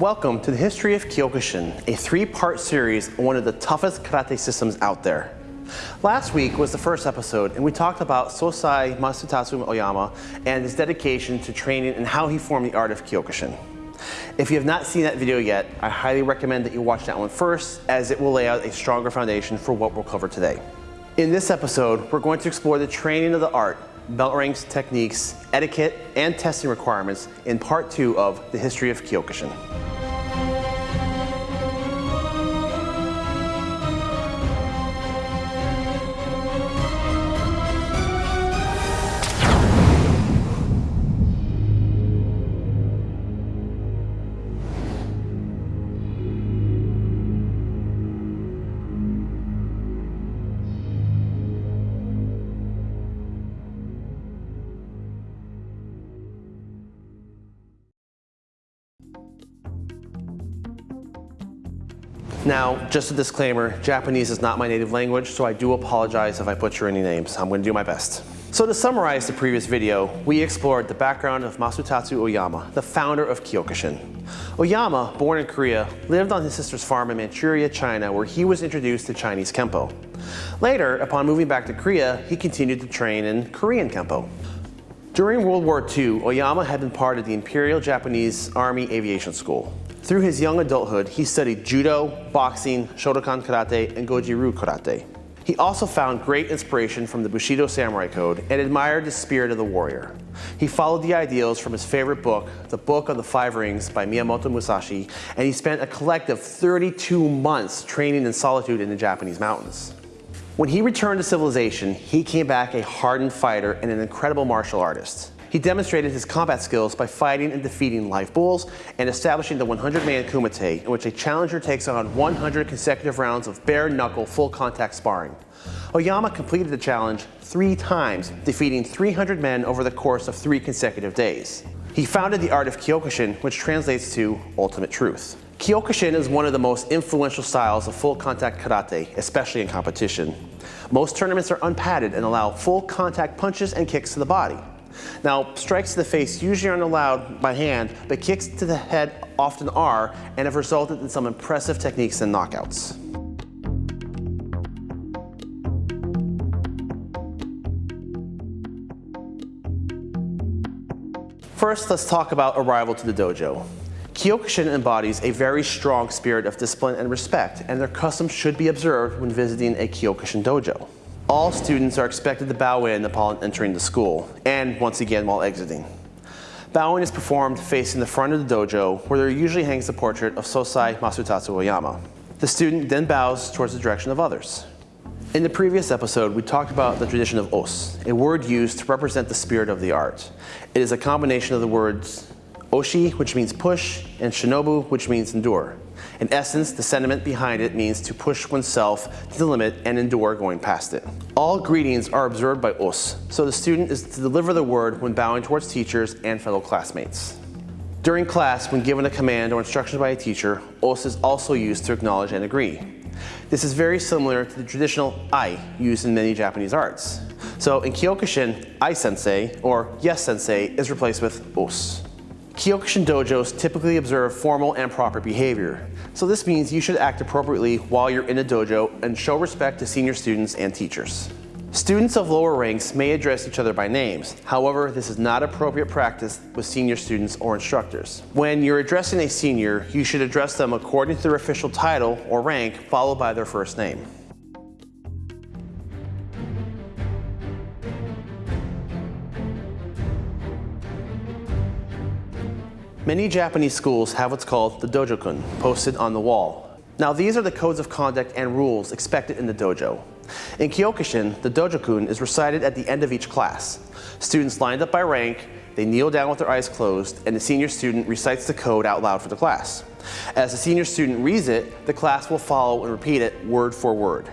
Welcome to the History of Kyokushin, a three-part series on one of the toughest karate systems out there. Last week was the first episode and we talked about Sosai Masutatsu Oyama and his dedication to training and how he formed the art of Kyokushin. If you have not seen that video yet, I highly recommend that you watch that one first as it will lay out a stronger foundation for what we'll cover today. In this episode, we're going to explore the training of the art, belt ranks, techniques, etiquette, and testing requirements in part two of the history of Kyokushin. Now, just a disclaimer, Japanese is not my native language, so I do apologize if I butcher any names. I'm going to do my best. So to summarize the previous video, we explored the background of Masutatsu Oyama, the founder of Kyokushin. Oyama, born in Korea, lived on his sister's farm in Manchuria, China, where he was introduced to Chinese Kempo. Later, upon moving back to Korea, he continued to train in Korean Kempo. During World War II, Oyama had been part of the Imperial Japanese Army Aviation School. Through his young adulthood, he studied judo, boxing, Shotokan karate, and goju-ryu karate. He also found great inspiration from the Bushido Samurai Code and admired the spirit of the warrior. He followed the ideals from his favorite book, The Book of the Five Rings by Miyamoto Musashi, and he spent a collective 32 months training in solitude in the Japanese mountains. When he returned to civilization, he came back a hardened fighter and an incredible martial artist. He demonstrated his combat skills by fighting and defeating live bulls and establishing the 100-man kumite, in which a challenger takes on 100 consecutive rounds of bare-knuckle, full-contact sparring. Oyama completed the challenge three times, defeating 300 men over the course of three consecutive days. He founded the art of Kyokushin, which translates to ultimate truth. Kyokushin is one of the most influential styles of full contact karate, especially in competition. Most tournaments are unpadded and allow full contact punches and kicks to the body. Now, strikes to the face usually aren't allowed by hand, but kicks to the head often are and have resulted in some impressive techniques and knockouts. First, let's talk about arrival to the dojo. Kyokushin embodies a very strong spirit of discipline and respect, and their customs should be observed when visiting a Kyokushin dojo. All students are expected to bow in upon entering the school, and once again while exiting. Bowing is performed facing the front of the dojo, where there usually hangs the portrait of Sosai Masutatsu Oyama. The student then bows towards the direction of others. In the previous episode, we talked about the tradition of os, a word used to represent the spirit of the art. It is a combination of the words oshi, which means push, and shinobu, which means endure. In essence, the sentiment behind it means to push oneself to the limit and endure going past it. All greetings are observed by os, so the student is to deliver the word when bowing towards teachers and fellow classmates. During class, when given a command or instructions by a teacher, os is also used to acknowledge and agree. This is very similar to the traditional I used in many Japanese arts. So in Kyokushin, I sensei or yes sensei is replaced with os. Kyokushin dojos typically observe formal and proper behavior. So this means you should act appropriately while you're in a dojo and show respect to senior students and teachers. Students of lower ranks may address each other by names. However, this is not appropriate practice with senior students or instructors. When you're addressing a senior, you should address them according to their official title or rank, followed by their first name. Many Japanese schools have what's called the dojo-kun posted on the wall. Now these are the codes of conduct and rules expected in the dojo. In Kyokushin, the dojo-kun is recited at the end of each class. Students lined up by rank, they kneel down with their eyes closed, and the senior student recites the code out loud for the class. As the senior student reads it, the class will follow and repeat it word for word.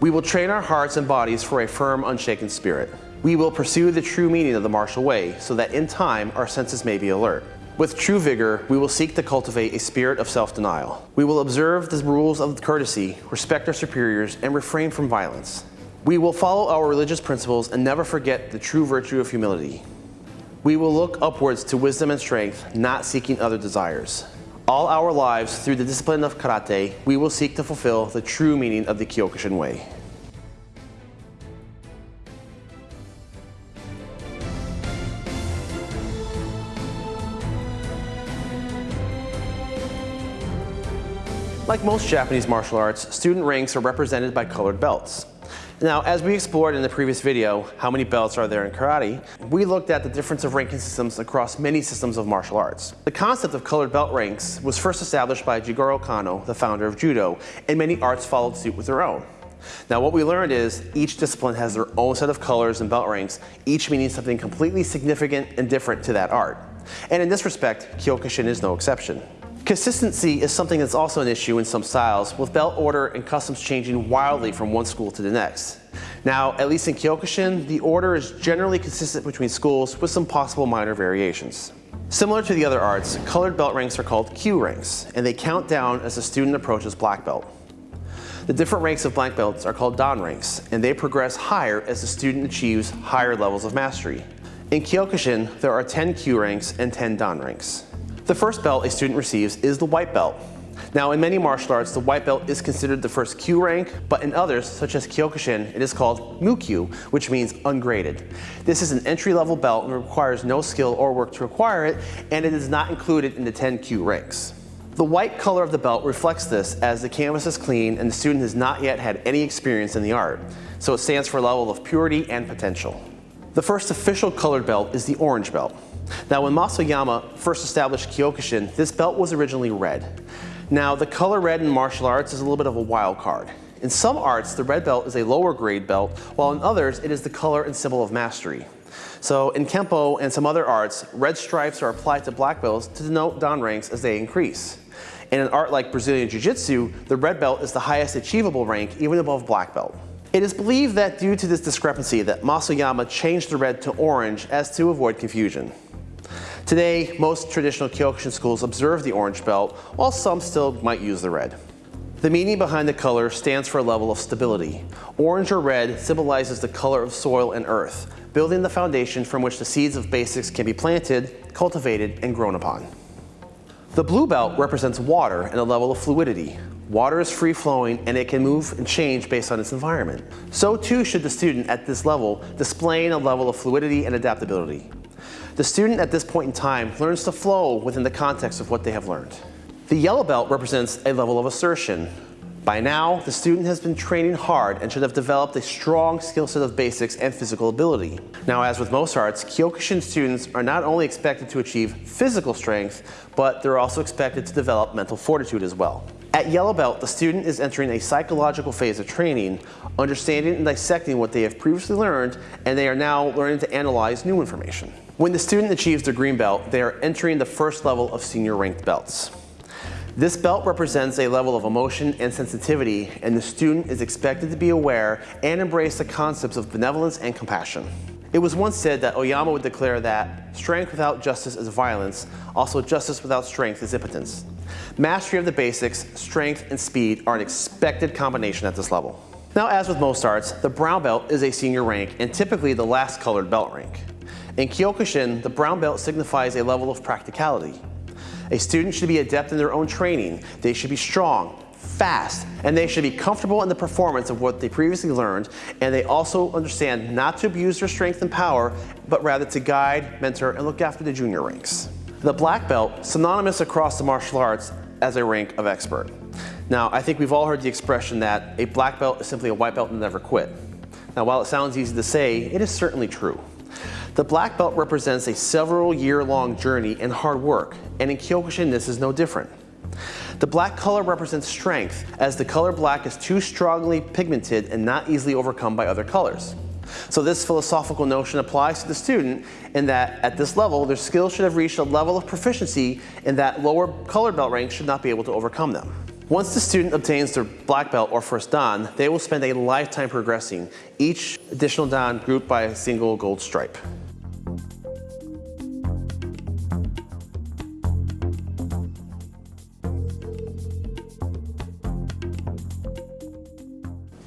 We will train our hearts and bodies for a firm, unshaken spirit. We will pursue the true meaning of the martial way so that in time our senses may be alert. With true vigor, we will seek to cultivate a spirit of self-denial. We will observe the rules of courtesy, respect our superiors, and refrain from violence. We will follow our religious principles and never forget the true virtue of humility. We will look upwards to wisdom and strength, not seeking other desires. All our lives, through the discipline of karate, we will seek to fulfill the true meaning of the Kyokushin Way. Like most Japanese martial arts, student ranks are represented by colored belts. Now, as we explored in the previous video, how many belts are there in karate, we looked at the difference of ranking systems across many systems of martial arts. The concept of colored belt ranks was first established by Jigoro Kano, the founder of Judo, and many arts followed suit with their own. Now what we learned is each discipline has their own set of colors and belt ranks, each meaning something completely significant and different to that art. And in this respect, Kyokushin is no exception. Consistency is something that's also an issue in some styles, with belt order and customs changing wildly from one school to the next. Now, at least in Kyokushin, the order is generally consistent between schools with some possible minor variations. Similar to the other arts, colored belt ranks are called kyu ranks, and they count down as the student approaches black belt. The different ranks of black belts are called dan ranks, and they progress higher as the student achieves higher levels of mastery. In Kyokushin, there are 10 kyu ranks and 10 dan ranks. The first belt a student receives is the white belt. Now in many martial arts, the white belt is considered the first kyu rank, but in others, such as Kyokushin, it is called Mukyu, which means ungraded. This is an entry-level belt and requires no skill or work to acquire it, and it is not included in the 10 kyu ranks. The white color of the belt reflects this as the canvas is clean and the student has not yet had any experience in the art, so it stands for a level of purity and potential. The first official colored belt is the orange belt. Now when Mas Oyama first established Kyokushin, this belt was originally red. Now the color red in martial arts is a little bit of a wild card. In some arts, the red belt is a lower grade belt, while in others, it is the color and symbol of mastery. So in Kempo and some other arts, red stripes are applied to black belts to denote dan ranks as they increase. In an art like Brazilian Jiu-Jitsu, the red belt is the highest achievable rank, even above black belt. It is believed that due to this discrepancy that Mas Oyama changed the red to orange as to avoid confusion. Today, most traditional Kyokushin schools observe the orange belt, while some still might use the red. The meaning behind the color stands for a level of stability. Orange or red symbolizes the color of soil and earth, building the foundation from which the seeds of basics can be planted, cultivated, and grown upon. The blue belt represents water and a level of fluidity. Water is free flowing and it can move and change based on its environment. So too should the student at this level displaying a level of fluidity and adaptability. The student at this point in time learns to flow within the context of what they have learned. The yellow belt represents a level of assertion. By now, the student has been training hard and should have developed a strong skill set of basics and physical ability. Now, as with most arts, Kyokushin students are not only expected to achieve physical strength, but they're also expected to develop mental fortitude as well. At Yellow Belt, the student is entering a psychological phase of training, understanding and dissecting what they have previously learned, and they are now learning to analyze new information. When the student achieves their green belt, they are entering the first level of senior ranked belts. This belt represents a level of emotion and sensitivity, and the student is expected to be aware and embrace the concepts of benevolence and compassion. It was once said that Oyama would declare that strength without justice is violence, also justice without strength is impotence. Mastery of the basics, strength, and speed are an expected combination at this level. Now as with most arts, the brown belt is a senior rank and typically the last colored belt rank. In Kyokushin, the brown belt signifies a level of practicality. A student should be adept in their own training. They should be strong, fast, and they should be comfortable in the performance of what they previously learned, and they also understand not to abuse their strength and power, but rather to guide, mentor, and look after the junior ranks. The black belt, synonymous across the martial arts as a rank of expert. Now, I think we've all heard the expression that a black belt is simply a white belt and never quit. Now, while it sounds easy to say, it is certainly true. The black belt represents a several year long journey and hard work, and in Kyokushin this is no different. The black color represents strength, as the color black is too strongly pigmented and not easily overcome by other colors. So this philosophical notion applies to the student in that at this level, their skills should have reached a level of proficiency in that lower colored belt ranks should not be able to overcome them. Once the student obtains their black belt or first dan, they will spend a lifetime progressing, each additional dan grouped by a single gold stripe.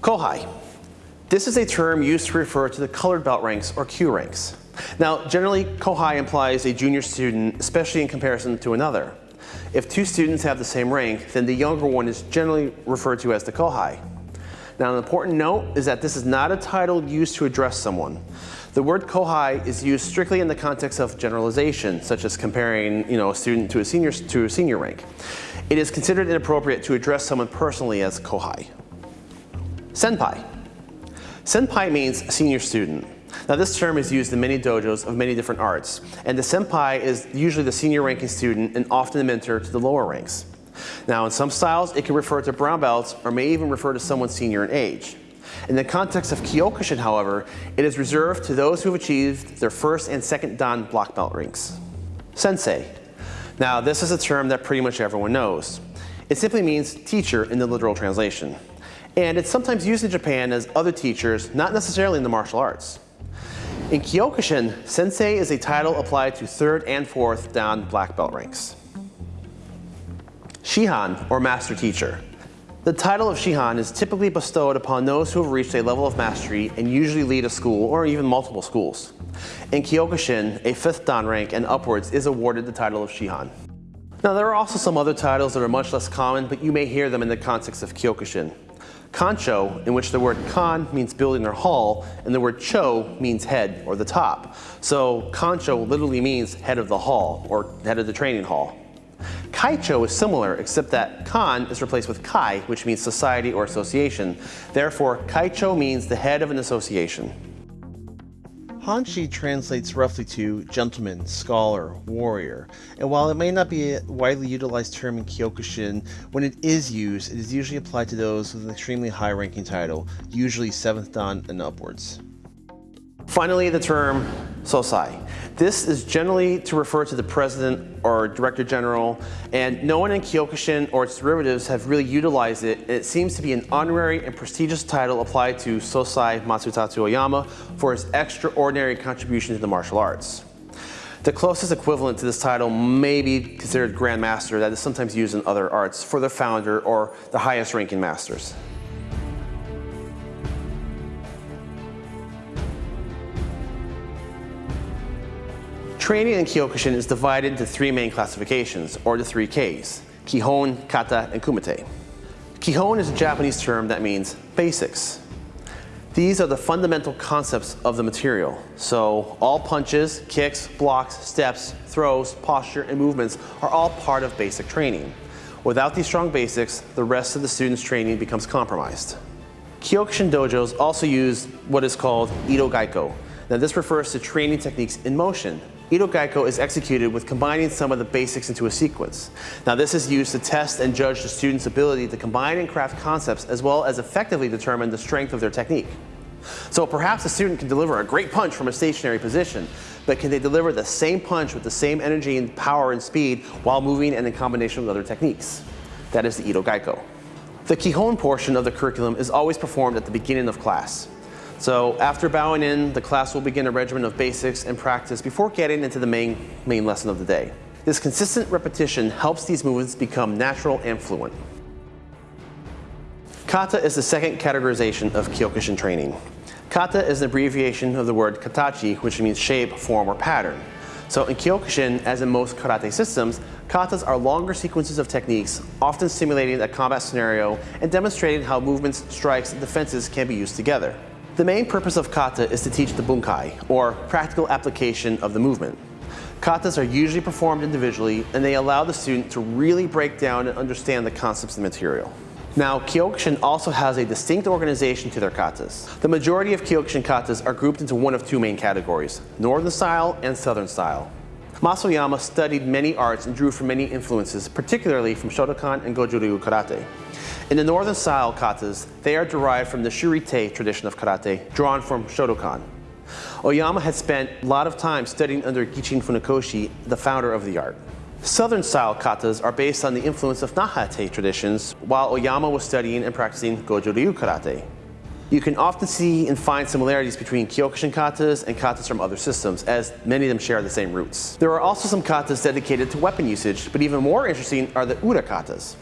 Kohai. This is a term used to refer to the colored belt ranks or kyu ranks. Now, generally, kohai implies a junior student, especially in comparison to another. If two students have the same rank, then the younger one is generally referred to as the kohai. Now, an important note is that this is not a title used to address someone. The word kohai is used strictly in the context of generalization, such as comparing you know, a student to a, senior, to a senior rank. It is considered inappropriate to address someone personally as kohai. Senpai. Senpai means senior student. Now this term is used in many dojos of many different arts, and the senpai is usually the senior ranking student and often the mentor to the lower ranks. Now in some styles, it can refer to brown belts or may even refer to someone senior in age. In the context of Kyokushin, however, it is reserved to those who have achieved their first and second Dan black belt ranks. Sensei. Now this is a term that pretty much everyone knows. It simply means teacher in the literal translation. And it's sometimes used in Japan as other teachers, not necessarily in the martial arts. In Kyokushin, sensei is a title applied to third and fourth Dan black belt ranks. Shihan, or master teacher. The title of Shihan is typically bestowed upon those who have reached a level of mastery and usually lead a school or even multiple schools. In Kyokushin, a fifth Dan rank and upwards is awarded the title of Shihan. Now there are also some other titles that are much less common, but you may hear them in the context of Kyokushin. Kancho, in which the word kan means building or hall, and the word cho means head or the top. So kancho literally means head of the hall or head of the training hall. Kaicho is similar, except that kan is replaced with kai, which means society or association. Therefore, kaicho means the head of an association. Hanshi translates roughly to gentleman, scholar, warrior, and while it may not be a widely utilized term in Kyokushin, when it is used, it is usually applied to those with an extremely high ranking title, usually 7th Dan and upwards. Finally, the term Sosai. This is generally to refer to the president or director general, and no one in Kyokushin or its derivatives have really utilized it, it seems to be an honorary and prestigious title applied to Sosai Masutatsu Oyama for his extraordinary contribution to the martial arts. The closest equivalent to this title may be considered Grand Master that is sometimes used in other arts for the founder or the highest ranking masters. Training in Kyokushin is divided into three main classifications, or the three Ks, Kihon, Kata, and Kumite. Kihon is a Japanese term that means basics. These are the fundamental concepts of the material. So all punches, kicks, blocks, steps, throws, posture, and movements are all part of basic training. Without these strong basics, the rest of the student's training becomes compromised. Kyokushin dojos also use what is called Ido Geiko. Now this refers to training techniques in motion, Ido Geiko is executed with combining some of the basics into a sequence. Now this is used to test and judge the student's ability to combine and craft concepts as well as effectively determine the strength of their technique. So perhaps a student can deliver a great punch from a stationary position, but can they deliver the same punch with the same energy and power and speed while moving and in combination with other techniques? That is the Ido Geiko. The Kihon portion of the curriculum is always performed at the beginning of class. So after bowing in, the class will begin a regimen of basics and practice before getting into the main, main lesson of the day. This consistent repetition helps these movements become natural and fluent. Kata is the second categorization of Kyokushin training. Kata is an abbreviation of the word katachi, which means shape, form, or pattern. So in Kyokushin, as in most karate systems, katas are longer sequences of techniques, often simulating a combat scenario and demonstrating how movements, strikes, and defenses can be used together. The main purpose of kata is to teach the bunkai, or practical application of the movement. Katas are usually performed individually and they allow the student to really break down and understand the concepts of the material. Now, Kyokushin also has a distinct organization to their katas. The majority of Kyokushin katas are grouped into one of two main categories, Northern style and Southern style. Mas Oyama studied many arts and drew from many influences, particularly from Shotokan and Goju-ryu karate. In the northern style katas, they are derived from the Shurite tradition of karate, drawn from Shotokan. Oyama had spent a lot of time studying under Gichin Funakoshi, the founder of the art. Southern style katas are based on the influence of Nahate traditions, while Oyama was studying and practicing Goju-ryu karate. You can often see and find similarities between Kyokushin katas and katas from other systems, as many of them share the same roots. There are also some katas dedicated to weapon usage, but even more interesting are the Ura katas.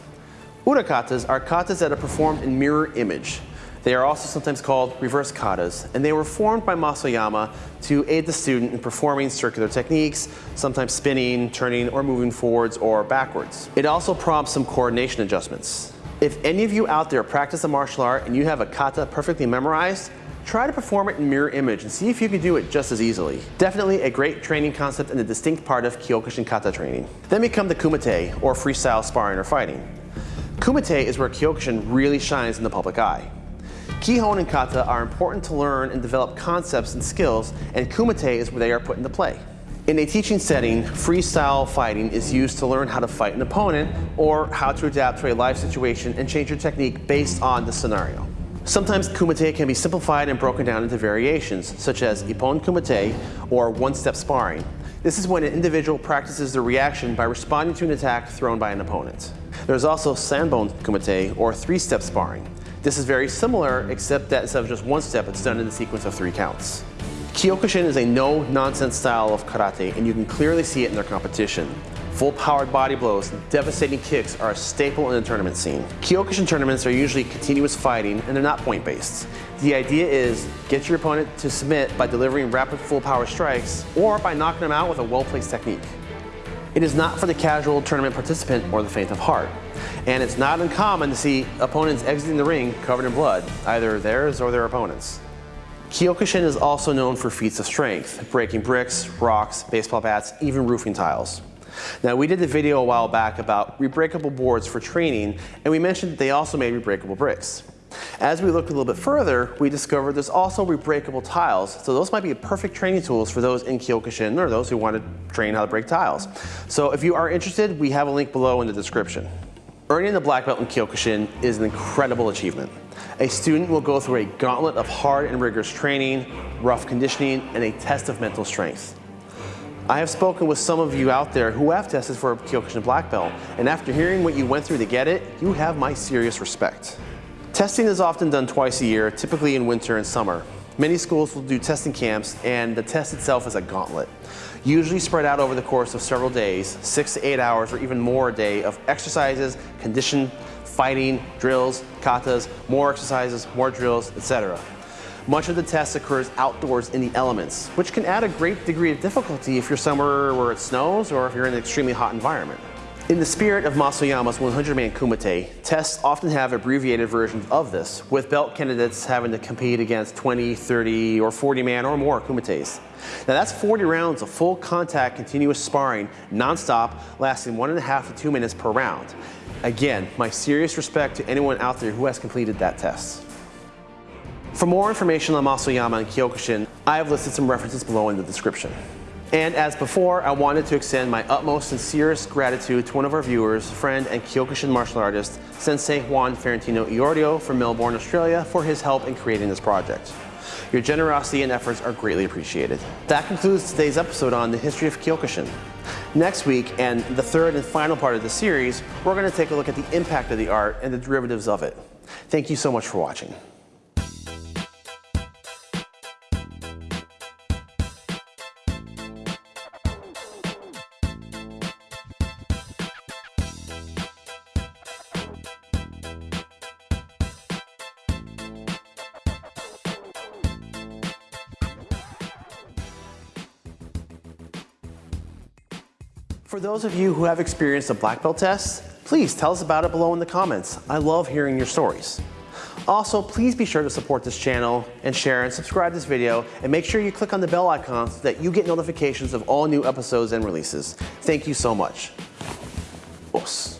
Ura katas are katas that are performed in mirror image. They are also sometimes called reverse katas, and they were formed by Mas Oyama to aid the student in performing circular techniques, sometimes spinning, turning, or moving forwards or backwards. It also prompts some coordination adjustments. If any of you out there practice a martial art and you have a kata perfectly memorized, try to perform it in mirror image and see if you can do it just as easily. Definitely a great training concept and a distinct part of Kyokushin kata training. Then we come to kumite, or freestyle sparring or fighting. Kumite is where Kyokushin really shines in the public eye. Kihon and kata are important to learn and develop concepts and skills, and kumite is where they are put into play. In a teaching setting, freestyle fighting is used to learn how to fight an opponent or how to adapt to a live situation and change your technique based on the scenario. Sometimes kumite can be simplified and broken down into variations, such as ippon kumite or one-step sparring. This is when an individual practices the reaction by responding to an attack thrown by an opponent. There's also sanbon kumite or three-step sparring. This is very similar, except that instead of just one step, it's done in the sequence of three counts. Kyokushin is a no-nonsense style of karate, and you can clearly see it in their competition. Full-powered body blows and devastating kicks are a staple in the tournament scene. Kyokushin tournaments are usually continuous fighting, and they're not point-based. The idea is get your opponent to submit by delivering rapid full-power strikes, or by knocking them out with a well-placed technique. It is not for the casual tournament participant or the faint of heart. And it's not uncommon to see opponents exiting the ring covered in blood, either theirs or their opponents. Kyokushin is also known for feats of strength, breaking bricks, rocks, baseball bats, even roofing tiles. Now we did a video a while back about rebreakable boards for training, and we mentioned that they also made rebreakable bricks. As we looked a little bit further, we discovered there's also rebreakable tiles. So those might be perfect training tools for those in Kyokushin or those who want to train how to break tiles. So if you are interested, we have a link below in the description. Earning the black belt in Kyokushin is an incredible achievement. A student will go through a gauntlet of hard and rigorous training, rough conditioning, and a test of mental strength. I have spoken with some of you out there who have tested for a Kyokushin black belt, and after hearing what you went through to get it, you have my serious respect. Testing is often done twice a year, typically in winter and summer. Many schools will do testing camps and the test itself is a gauntlet. Usually spread out over the course of several days, six to eight hours or even more a day of exercises, condition, fighting, drills, katas, more exercises, more drills, etc. Much of the test occurs outdoors in the elements, which can add a great degree of difficulty if you're somewhere where it snows or if you're in an extremely hot environment. In the spirit of Mas Oyama's 100-man kumite, tests often have abbreviated versions of this, with belt candidates having to compete against 20, 30, or 40-man or more kumites. Now that's 40 rounds of full contact continuous sparring, non-stop, lasting one and a half to two minutes per round. Again, my serious respect to anyone out there who has completed that test. For more information on Mas Oyama and Kyokushin, I have listed some references below in the description. And as before, I wanted to extend my utmost sincerest gratitude to one of our viewers, friend and Kyokushin martial artist, Sensei Juan Ferentino Iorio from Melbourne, Australia, for his help in creating this project. Your generosity and efforts are greatly appreciated. That concludes today's episode on the history of Kyokushin. Next week, and the third and final part of the series, we're going to take a look at the impact of the art and the derivatives of it. Thank you so much for watching. For those of you who have experienced a black belt test, please tell us about it below in the comments. I love hearing your stories. Also, please be sure to support this channel and share and subscribe this video and make sure you click on the bell icon so that you get notifications of all new episodes and releases. Thank you so much. Os.